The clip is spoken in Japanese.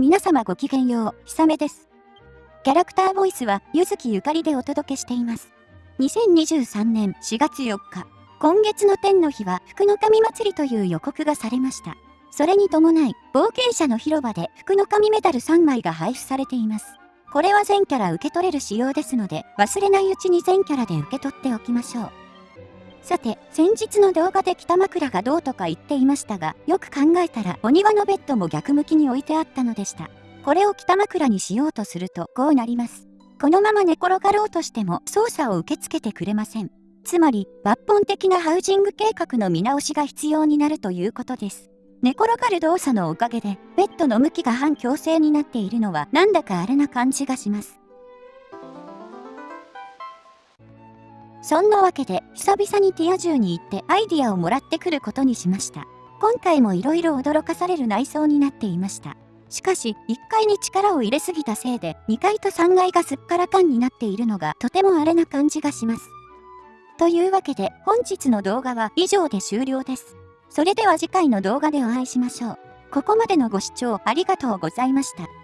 皆様ごきげんよう、ひさめです。キャラクターボイスは、ゆずきゆかりでお届けしています。2023年4月4日、今月の天の日は福の神祭りという予告がされました。それに伴い、冒険者の広場で福の神メダル3枚が配布されています。これは全キャラ受け取れる仕様ですので、忘れないうちに全キャラで受け取っておきましょう。さて、先日の動画で北枕がどうとか言っていましたが、よく考えたらお庭のベッドも逆向きに置いてあったのでした。これを北枕にしようとするとこうなります。このまま寝転がろうとしても操作を受け付けてくれません。つまり、抜本的なハウジング計画の見直しが必要になるということです。寝転がる動作のおかげで、ベッドの向きが反強制になっているのはなんだかあれな感じがします。そんなわけで、久々にティア銃に行ってアイディアをもらってくることにしました。今回も色々驚かされる内装になっていました。しかし、1階に力を入れすぎたせいで、2階と3階がすっからかんになっているのがとてもあれな感じがします。というわけで、本日の動画は以上で終了です。それでは次回の動画でお会いしましょう。ここまでのご視聴ありがとうございました。